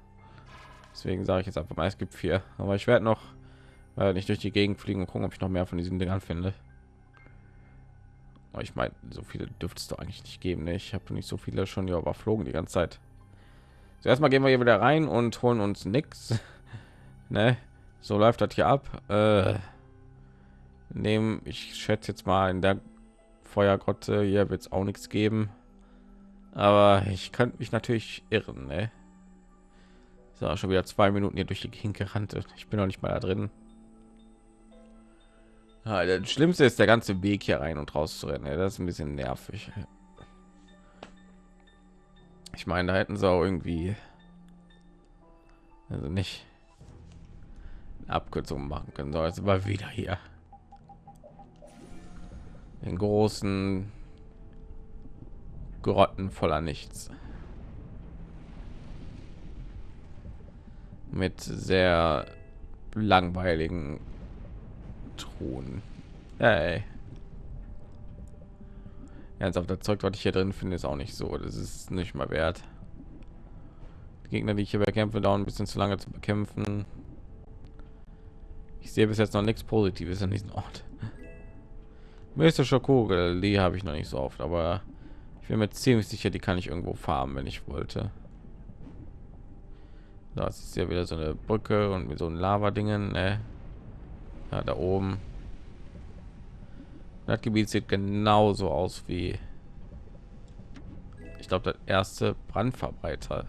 Deswegen sage ich jetzt einfach mal, es gibt vier. Aber ich werde noch äh, nicht durch die Gegend fliegen und gucken, ob ich noch mehr von diesen Dingern finde. Aber ich meine, so viele dürfte es doch eigentlich nicht geben. Ne? Ich habe nicht so viele schon hier überflogen die ganze Zeit. Zuerst mal gehen wir hier wieder rein und holen uns nichts. ne? So läuft das hier ab. Äh, nehmen, ich schätze jetzt mal in der Feuergrotte hier wird es auch nichts geben. Aber ich könnte mich natürlich irren. Ne? So, schon wieder zwei Minuten hier durch die Gegend gerannt. Ich bin noch nicht mal da drin. Ja, das Schlimmste ist der ganze Weg hier rein und raus zu rennen. Das ist ein bisschen nervig. Ich meine, da hätten sie auch irgendwie also nicht Abkürzung machen können. So, jetzt war wieder hier den großen Grotten voller nichts. Mit sehr langweiligen Truhen. Hey. Ernsthaft, das Zeug, was ich hier drin finde, ist auch nicht so. Das ist nicht mal wert. Die Gegner, die ich hier bekämpfe, dauern ein bisschen zu lange zu bekämpfen. Ich sehe bis jetzt noch nichts Positives in diesem Ort. Mystische Kugel, die habe ich noch nicht so oft, aber ich bin mir ziemlich sicher, die kann ich irgendwo farmen, wenn ich wollte. Das ist ja wieder so eine Brücke und mit so ein Lava-Dingen. Ne? Ja, da oben. Das Gebiet sieht genauso aus wie ich glaube, das erste Brandverbreiter.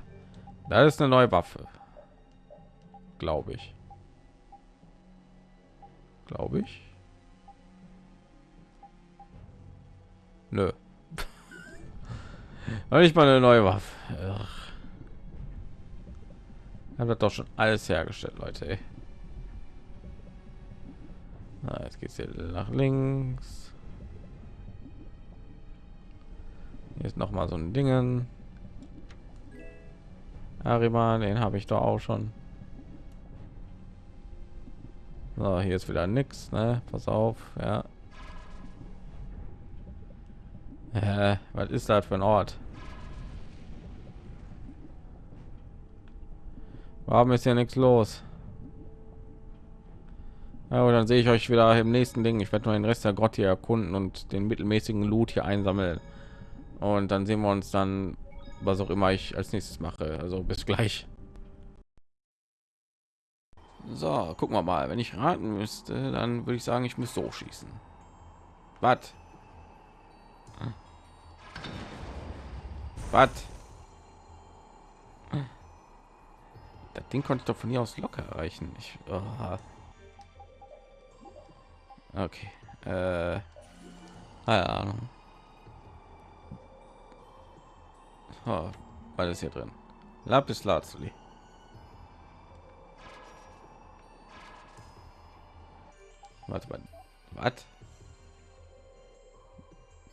Da ist eine neue Waffe, glaube ich. Glaube ich. Nö. Ich mal eine neue Waffe. Haben das doch schon alles hergestellt, Leute. Na, jetzt geht's hier nach links. Hier ist noch mal so ein Dingen. Ariman, den habe ich doch auch schon. So, hier ist wieder nichts, ne? Pass auf, ja. Äh, was ist das für ein Ort? Warum ist hier nichts los? Ja, dann sehe ich euch wieder im nächsten Ding. Ich werde nur den Rest der Grotte hier erkunden und den mittelmäßigen Loot hier einsammeln. Und dann sehen wir uns dann was auch immer ich als nächstes mache. Also bis gleich. So gucken wir mal. Wenn ich raten müsste dann würde ich sagen ich müsste hochschießen was was das ding konnte ich doch von hier aus locker erreichen ich oh. okay äh, keine ahnung Oh, alles hier drin. Lapis Lazuli. Warte mal. Was?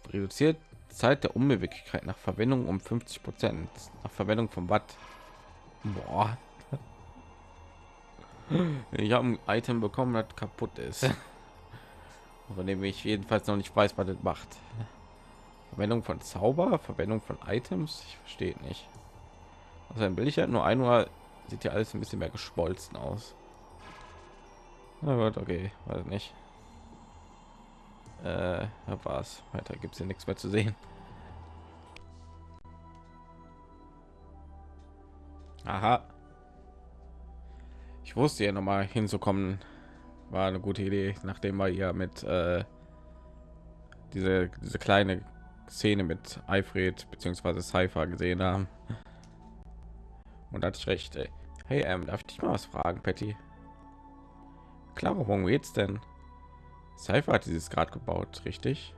Reduziert Zeit der Unbeweglichkeit nach Verwendung um 50 Prozent. Nach Verwendung von Watt. Boah. Ich habe ein Item bekommen, das kaputt ist. Von dem ich jedenfalls noch nicht weiß, was das macht. Verwendung von Zauber, Verwendung von Items, ich verstehe nicht. Also ein Bild halt nur ein Uhr sieht ja alles ein bisschen mehr geschmolzen aus. Na gut, okay, weiß nicht. Äh, war's. Weiter gibt es hier nichts mehr zu sehen. Aha. Ich wusste ja noch mal hinzukommen, war eine gute Idee, nachdem wir ja mit äh, diese diese kleine Szene mit Alfred bzw. Cypher gesehen haben, Und hatte ich recht. Ey. Hey, ähm, darf ich dich mal was fragen, Patty? Klar, worum geht's denn? Cypher hat dieses Grad gebaut, richtig?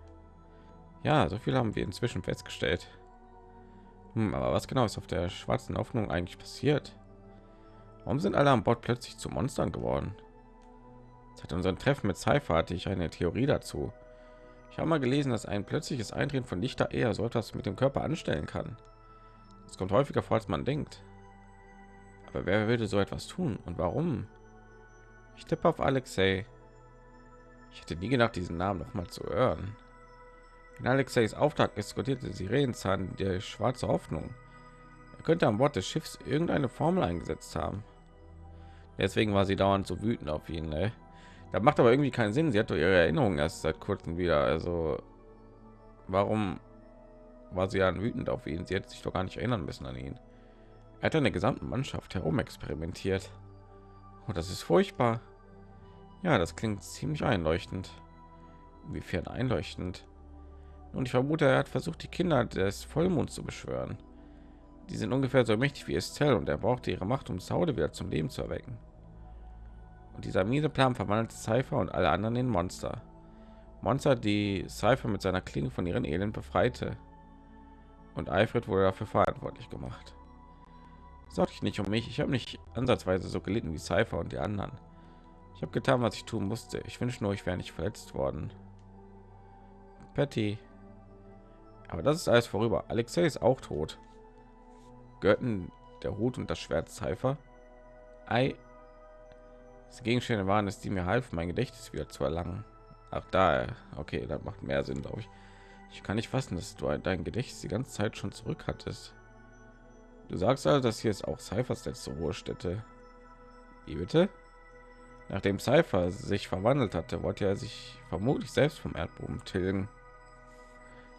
Ja, so viel haben wir inzwischen festgestellt. Hm, aber was genau ist auf der schwarzen Hoffnung eigentlich passiert? Warum sind alle an Bord plötzlich zu Monstern geworden? Seit unserem Treffen mit Cypher hatte ich eine Theorie dazu. Ich habe mal gelesen, dass ein plötzliches Eintreten von Lichter eher so etwas mit dem Körper anstellen kann. Es kommt häufiger vor, als man denkt. Aber wer würde so etwas tun und warum? Ich tippe auf Alexei. Ich hätte nie gedacht, diesen Namen noch mal zu hören. In Alexeis Auftrag diskutierte Sirenzahn der schwarze Hoffnung. Er könnte an Bord des Schiffs irgendeine Formel eingesetzt haben. Deswegen war sie dauernd so wütend auf ihn. Ne? Das macht aber irgendwie keinen Sinn. Sie hat doch ihre Erinnerungen erst seit kurzem wieder. Also warum war sie dann wütend auf ihn? Sie hätte sich doch gar nicht erinnern müssen an ihn. Er hat eine gesamte Mannschaft herum experimentiert. Oh, das ist furchtbar. Ja, das klingt ziemlich einleuchtend. Inwiefern einleuchtend? Und ich vermute, er hat versucht, die Kinder des Vollmonds zu beschwören. Die sind ungefähr so mächtig wie Estelle und er brauchte ihre Macht, um Saude wieder zum Leben zu erwecken. Und dieser miese Plan verwandelte Cypher und alle anderen in Monster. Monster, die Cypher mit seiner Klinge von ihren Elend befreite. Und Alfred wurde dafür verantwortlich gemacht. Sorge ich nicht um mich. Ich habe nicht ansatzweise so gelitten wie Cypher und die anderen. Ich habe getan, was ich tun musste. Ich wünsche nur, ich wäre nicht verletzt worden. Patty. Aber das ist alles vorüber. Alexei ist auch tot. Götten der Hut und das Schwert Cypher. Ei. Die Gegenstände waren es, die mir halfen, mein Gedächtnis wieder zu erlangen. Ach da, okay, das macht mehr Sinn, glaube ich. Ich kann nicht fassen, dass du dein Gedächtnis die ganze Zeit schon zurück hattest. Du sagst also, dass hier ist auch Cyphers letzte Ruhestätte. Wie bitte? Nachdem Cypher sich verwandelt hatte, wollte er sich vermutlich selbst vom Erdboden tilgen.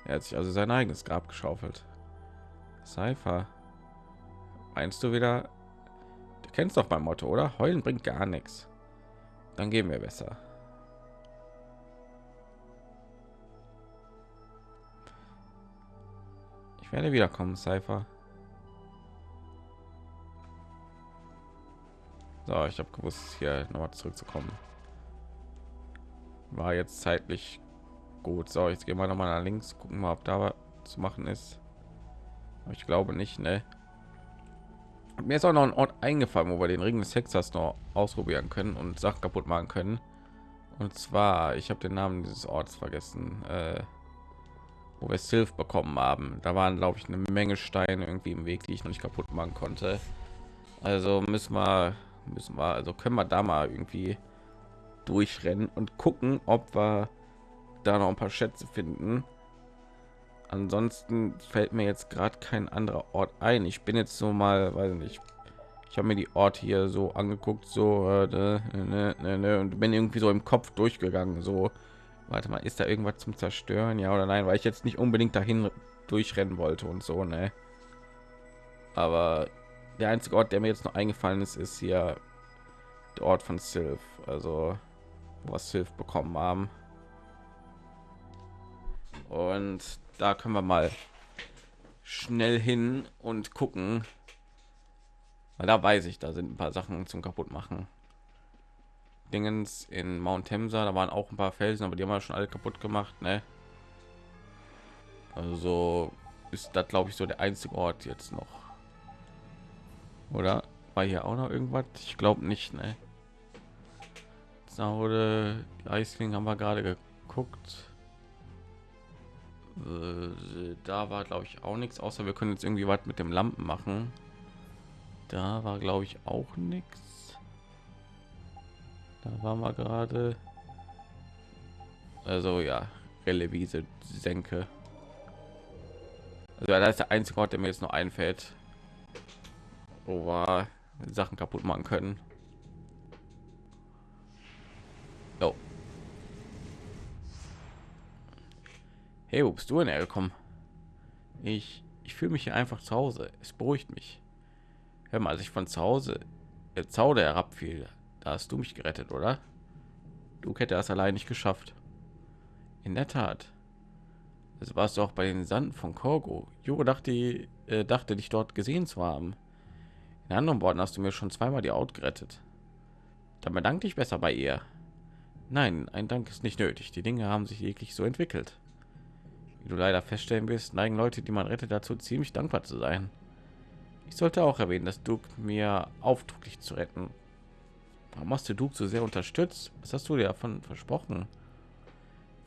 Er hat sich also sein eigenes Grab geschaufelt. Cypher, meinst du wieder? Du kennst doch mein Motto, oder? Heulen bringt gar nichts. Dann gehen wir besser. Ich werde wiederkommen, Cypher. So, ich habe gewusst, hier noch mal zurückzukommen. War jetzt zeitlich gut. So, jetzt gehen wir noch mal nach links, gucken mal, ob da was zu machen ist. Ich glaube nicht, ne? Mir ist auch noch ein Ort eingefallen, wo wir den Ring des Hexers noch ausprobieren können und Sachen kaputt machen können. Und zwar, ich habe den Namen dieses Orts vergessen, äh, wo wir Silf bekommen haben. Da waren, glaube ich, eine Menge Steine irgendwie im Weg, die ich noch nicht kaputt machen konnte. Also müssen wir müssen wir also können wir da mal irgendwie durchrennen und gucken ob wir da noch ein paar schätze finden ansonsten fällt mir jetzt gerade kein anderer ort ein. Ich bin jetzt so mal weiß nicht ich habe mir die ort hier so angeguckt so äh, ne, ne, ne, ne, und bin irgendwie so im kopf durchgegangen so. Warte mal ist da irgendwas zum zerstören? Ja oder nein? Weil ich jetzt nicht unbedingt dahin durchrennen wollte und so ne? Aber der einzige Ort, der mir jetzt noch eingefallen ist, ist hier der Ort von Sylph, also was Sylph bekommen haben. Und da können wir mal schnell hin und gucken, weil da weiß ich, da sind ein paar Sachen zum kaputt machen. Dingens in Mount Temsa, da waren auch ein paar Felsen, aber die haben wir schon alle kaputt gemacht, ne? Also ist das glaube ich so der einzige Ort jetzt noch oder war hier auch noch irgendwas? Ich glaube nicht, ne? Saude, die Eisling haben wir gerade geguckt. Äh, da war glaube ich auch nichts, außer wir können jetzt irgendwie was mit dem Lampen machen. Da war glaube ich auch nichts. Da waren wir gerade. Also ja, Relevise Senke. Also ja, das ist der einzige Ort, der mir jetzt noch einfällt wo wir Sachen kaputt machen können. Hey, wo bist du denn hergekommen? Ich, ich fühle mich hier einfach zu Hause. Es beruhigt mich. Hör mal, als ich von zu Hause der Zaude herabfiel, da hast du mich gerettet, oder? Du hätte das allein nicht geschafft. In der Tat. Das warst du auch bei den Sanden von Korgo. Jure dachte, äh, dachte dich dort gesehen zu haben. In anderen Worten hast du mir schon zweimal die Haut gerettet. Dann bedanke ich besser bei ihr. Nein, ein Dank ist nicht nötig. Die Dinge haben sich wirklich so entwickelt. Wie du leider feststellen wirst, neigen Leute, die man rettet, dazu ziemlich dankbar zu sein. Ich sollte auch erwähnen, dass Duke mir auftrug, dich zu retten. Warum hast du Duke so sehr unterstützt? Was hast du dir davon versprochen?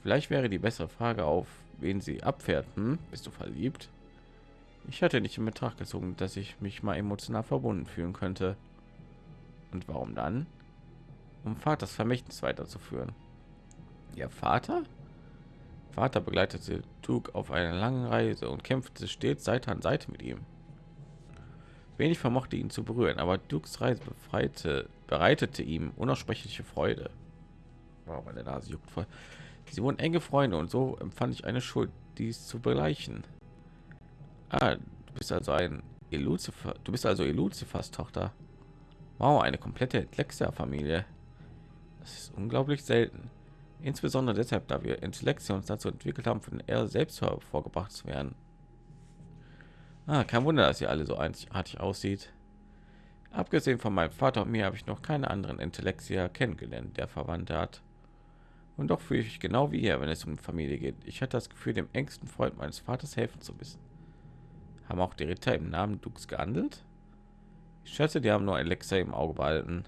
Vielleicht wäre die bessere Frage auf, wen sie abfährt. Hm? Bist du verliebt? Ich hatte nicht in Betracht gezogen, dass ich mich mal emotional verbunden fühlen könnte. Und warum dann? Um Vaters Vermächtnis weiterzuführen. Ihr Vater? Vater begleitete Duke auf einer langen Reise und kämpfte stets Seite an Seite mit ihm. Wenig vermochte ihn zu berühren, aber Dukes Reise befreite, bereitete ihm unaussprechliche Freude. Wow, meine Nase juckt voll. Sie wurden enge Freunde und so empfand ich eine Schuld, dies zu begleichen. Ah, du bist also ein Elucifer, du bist also Eluzifers Tochter. Wow, eine komplette Lexia-Familie. Das ist unglaublich selten. Insbesondere deshalb, da wir Intellekte uns dazu entwickelt haben, von er selbst vorgebracht zu werden. Ah, kein Wunder, dass sie alle so einzigartig aussieht. Abgesehen von meinem Vater und mir habe ich noch keine anderen Intellektier kennengelernt, der Verwandte hat. Und doch fühle ich genau wie er, wenn es um Familie geht. Ich hatte das Gefühl, dem engsten Freund meines Vaters helfen zu wissen. Haben auch die Ritter im Namen Dux gehandelt? Ich schätze, die haben nur Alexa im Auge behalten.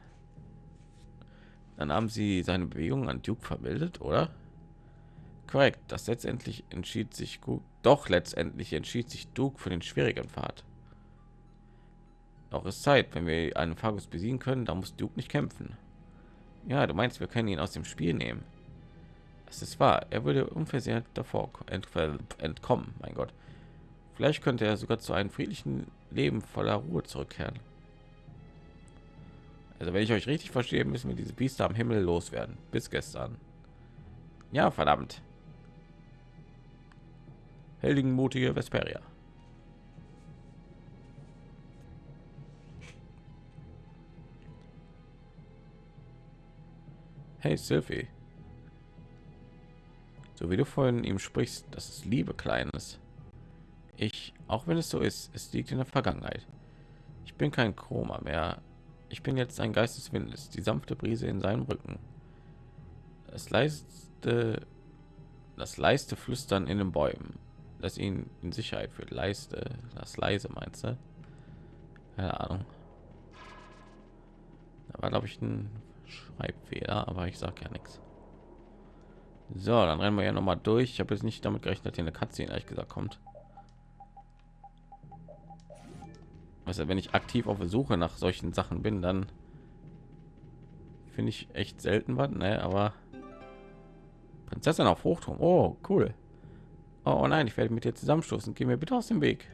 Dann haben sie seine Bewegungen an Duke vermeldet, oder? Korrekt, das letztendlich entschied sich gut. Doch letztendlich entschied sich Duke für den schwierigen Pfad. Auch ist Zeit, wenn wir einen Fagus besiegen können, da muss Duke nicht kämpfen. Ja, du meinst, wir können ihn aus dem Spiel nehmen. Es ist wahr, er würde unversehrt davor entkommen. Mein Gott, vielleicht könnte er sogar zu einem friedlichen Leben voller Ruhe zurückkehren. Also wenn ich euch richtig verstehe, müssen wir diese Biester am Himmel loswerden. Bis gestern. Ja, verdammt. Heldenmutige Vesperia. Hey Sylvie. So wie du vorhin ihm sprichst, das ist Liebe Kleines. Ich, auch wenn es so ist, es liegt in der Vergangenheit. Ich bin kein Chroma mehr, ich bin jetzt ein Geist des Windes, die sanfte Brise in seinem Rücken. Das leiste, das leiste Flüstern in den Bäumen, das ihn in Sicherheit führt. Leiste, das leise meinst du? Keine Ahnung. Da war glaube ich ein Schreibfehler, aber ich sage ja nichts. So, dann rennen wir ja noch mal durch. Ich habe jetzt nicht damit gerechnet, dass hier eine Katze ehrlich gesagt kommt. Also wenn ich aktiv auf der Suche nach solchen Sachen bin, dann finde ich echt selten was, ne? Aber Prinzessin auf Hochturm. Oh, cool. Oh nein, ich werde mit dir zusammenstoßen. Geh mir bitte aus dem Weg.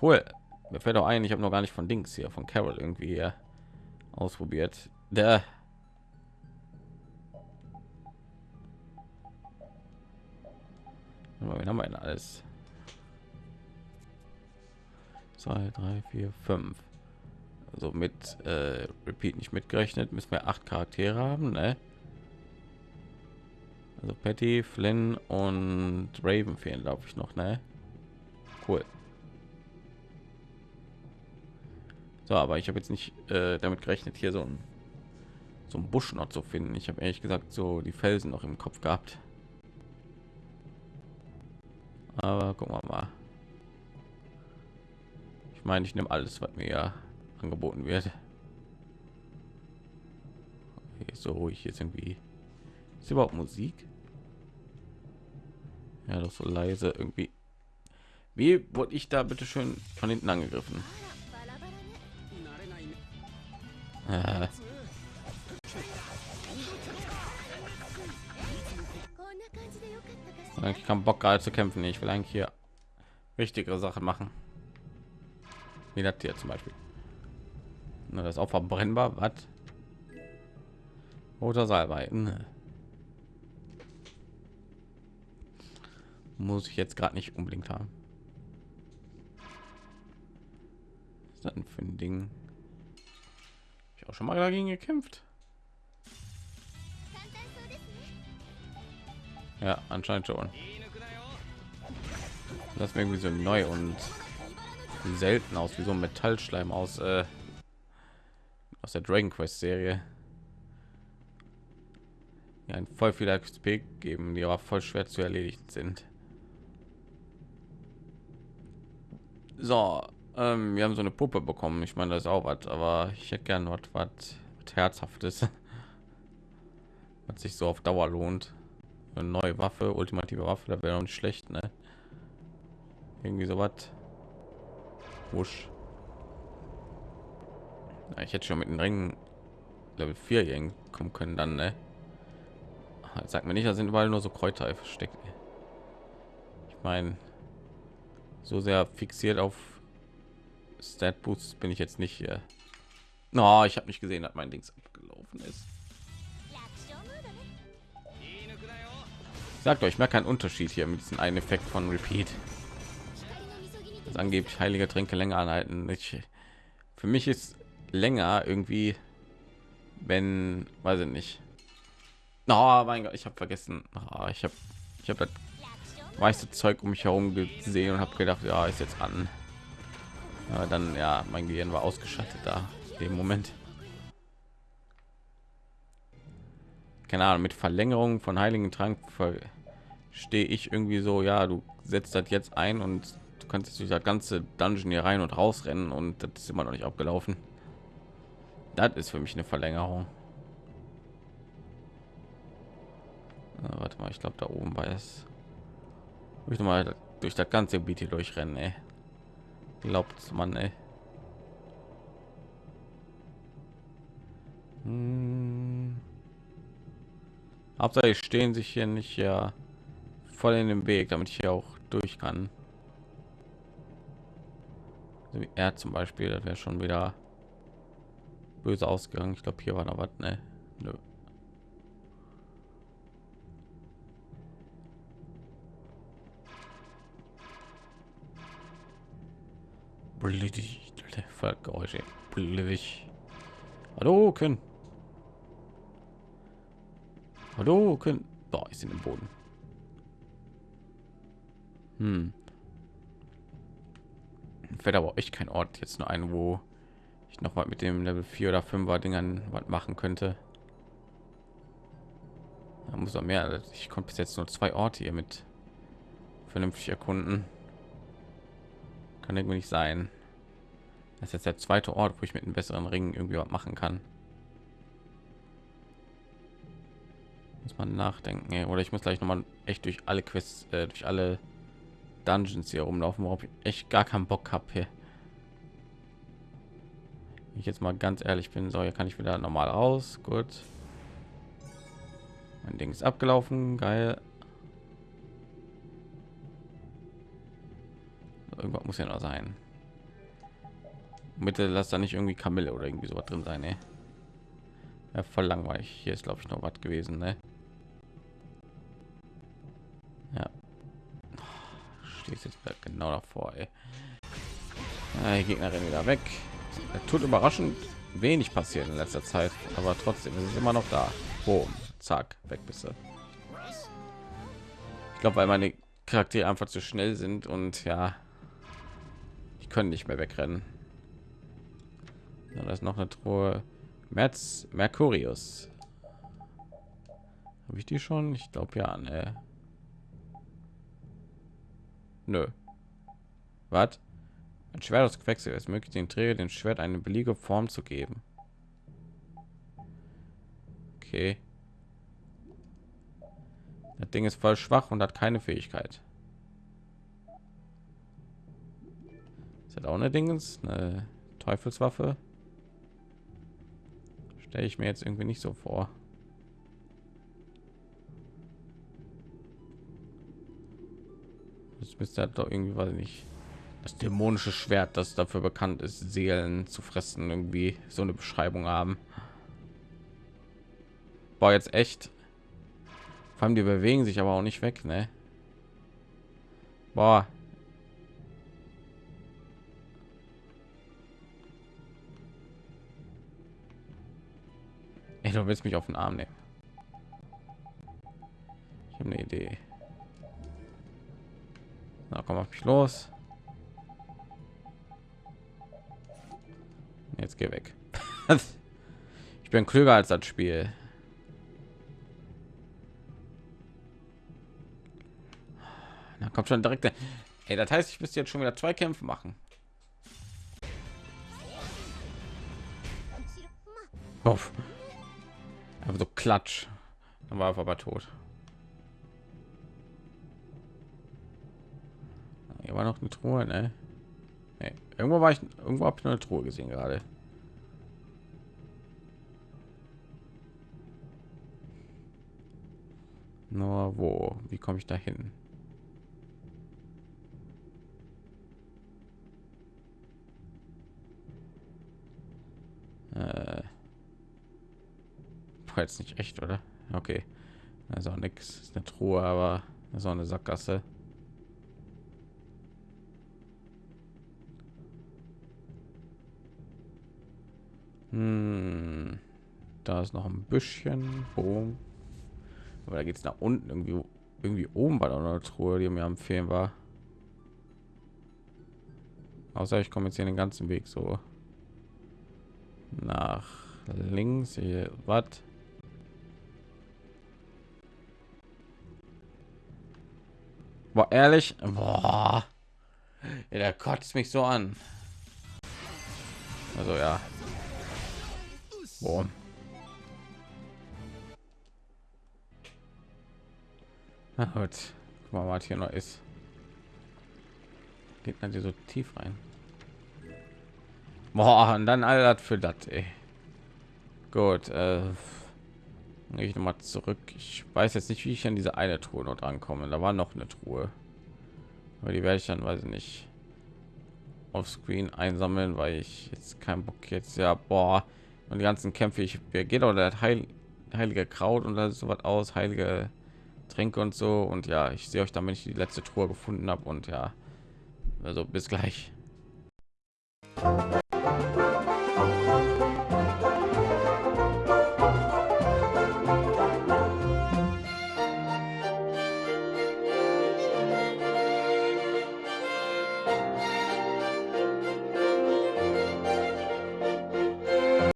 Cool. Mir fällt auch ein, ich habe noch gar nicht von Dings hier von Carol irgendwie hier ausprobiert. Der Wen haben wir denn alles? 2 3 4 5 also mit äh, repeat nicht mitgerechnet müssen wir acht charaktere haben ne? also patty flynn und raven fehlen glaube ich noch ne? Cool. So aber ich habe jetzt nicht äh, damit gerechnet hier so ein so ein busch noch zu finden. Ich habe ehrlich gesagt so die felsen noch im kopf gehabt. Aber gucken wir mal ich meine, ich nehme alles, was mir angeboten wird. Okay, so ruhig jetzt irgendwie. Ist überhaupt Musik? Ja, doch so leise irgendwie. Wie wurde ich da bitte schön von hinten angegriffen? Äh. Ich kann Bock gerade zu kämpfen. Ich will eigentlich hier wichtigere Sachen machen wie das hier zum Beispiel. Na, das auch verbrennbar. Was? Oder Salbei. Ne. Muss ich jetzt gerade nicht unbedingt haben. Was ist das für ein Ding? Ich auch schon mal dagegen gekämpft. Ja, anscheinend schon. Das wäre irgendwie so neu und selten aus wie so ein Metallschleim aus äh, aus der Dragon Quest Serie. Ja, ein voll viel XP geben, die aber voll schwer zu erledigen sind. So, ähm, wir haben so eine Puppe bekommen. Ich meine, das ist auch was, aber ich hätte gern was, was herzhaftes, was sich so auf Dauer lohnt. Eine neue Waffe, ultimative Waffe, da wäre nicht schlecht, ne? Irgendwie so was. Wusch. Ja, ich hätte schon mit den Ringen Level 4 kommen können dann, ne? Sag mir nicht, da sind überall nur so Kräuter versteckt. Ich meine, so sehr fixiert auf Stat Boost bin ich jetzt nicht hier. No, ich habe nicht gesehen, dass mein Dings abgelaufen ist. Sagt euch, mehr kein Unterschied hier mit diesem einen Effekt von Repeat. Das angeblich heilige Tränke länger anhalten. Ich, für mich ist länger irgendwie, wenn, weiß ich nicht. Oh mein Gott, ich habe vergessen. Oh, ich habe, ich habe das meiste Zeug um mich herum gesehen und habe gedacht, ja, ist jetzt an. Aber dann, ja, mein Gehirn war ausgeschaltet da im Moment. Keine Ahnung, mit Verlängerung von Heiligen Trank stehe ich irgendwie so, ja, du setzt das jetzt ein und kannst jetzt durch das ganze Dungeon hier rein und raus rennen und das ist immer noch nicht abgelaufen. Das ist für mich eine Verlängerung. Na, warte mal, ich glaube da oben war es. Ich mal durch das ganze Gebiet hier durchrennen, ey. Glaubt man, ey. Hm. Hauptsache stehen sich hier nicht ja voll in dem Weg, damit ich hier auch durch kann. So wie er zum Beispiel, das wäre schon wieder böse ausgegangen. Ich glaube, hier war noch was, ne? Nö. Geräusche. Hallo, können. Hallo, können. Boah, ist in dem Boden. Hm. Fällt aber echt kein Ort jetzt nur ein, wo ich noch mal mit dem Level 4 oder 5er Dingern was machen könnte. Da muss er mehr. Ich konnte bis jetzt nur zwei Orte hier mit vernünftig erkunden. Kann irgendwie nicht sein. Das ist jetzt der zweite Ort, wo ich mit einem besseren Ring irgendwie was machen kann. Muss man nachdenken, oder ich muss gleich noch mal echt durch alle Quests, äh, durch alle Dungeons hier rumlaufen, worauf ich echt gar keinen Bock habe hier. Ich jetzt mal ganz ehrlich bin, so hier kann ich wieder normal raus. Gut. Mein Ding ist abgelaufen, geil. Irgendwas muss ja noch sein. Bitte lass da nicht irgendwie Kamille oder irgendwie so was drin sein, ey. Ja, voll langweilig. Hier ist glaube ich noch was gewesen, ne? Stehst jetzt genau davor, ey. Ja, die Gegnerin wieder weg. Er tut überraschend wenig passiert in letzter Zeit, aber trotzdem ist es immer noch da. Boom, zack, weg bist du. Ich glaube, weil meine Charaktere einfach zu schnell sind und ja, die können nicht mehr wegrennen. Ja, da ist noch eine Truhe. Merz Mercurius. Habe ich die schon? Ich glaube ja. Ne. Nö. Was? Ein Schwert aus Quecksilber ist möglich, den Träger den Schwert eine beliebige Form zu geben. Okay. Das Ding ist voll schwach und hat keine Fähigkeit. Ist das auch eine Dingens, eine Teufelswaffe? Stelle ich mir jetzt irgendwie nicht so vor. Das müsste halt doch irgendwie, weiß ich nicht das dämonische Schwert, das dafür bekannt ist, Seelen zu fressen, irgendwie so eine Beschreibung haben. War jetzt echt. Vor allem die bewegen sich aber auch nicht weg, ne? Boah. Ey, du willst mich auf den Arm nehmen. Ich habe eine Idee. Na, komm auf mich los. Jetzt geh weg. ich bin klüger als das Spiel. Da kommt schon direkt. Ey, das heißt, ich müsste jetzt schon wieder zwei Kämpfe machen. Uff. Aber so klatsch. Dann war er aber tot. Hier war noch eine Truhe, ne? Nee. Irgendwo war ich, irgendwo habe ich eine Truhe gesehen gerade. Nur wo? Wie komme ich da hin? Äh, war jetzt nicht echt, oder? Okay. Also nichts. Ist eine Truhe, aber so eine Sackgasse. Hm. Da ist noch ein Büschchen. Boom. Aber da geht es nach unten irgendwie. Irgendwie oben bei der Truhe, die mir empfehlen war. Außer ich komme jetzt hier den ganzen Weg so nach links. Hier, was? Boah, ehrlich? Boah. Ja, der kotzt mich so an. Also ja. Boah. Na gut. Guck mal, was hier noch ist. Geht man hier so tief rein? Boah, und dann all das für das, Gut, äh, ich noch mal zurück. Ich weiß jetzt nicht, wie ich an diese eine Truhe noch drankomme. Da war noch eine Truhe. Aber die werde ich dann, weiß ich nicht, auf Screen einsammeln, weil ich jetzt kein Bock jetzt, ja, boah, und die ganzen Kämpfe, ich geht auch der Heil, heilige Kraut und so was aus, heilige Tränke und so. Und ja, ich sehe euch dann, wenn ich die letzte Truhe gefunden habe. Und ja, also bis gleich.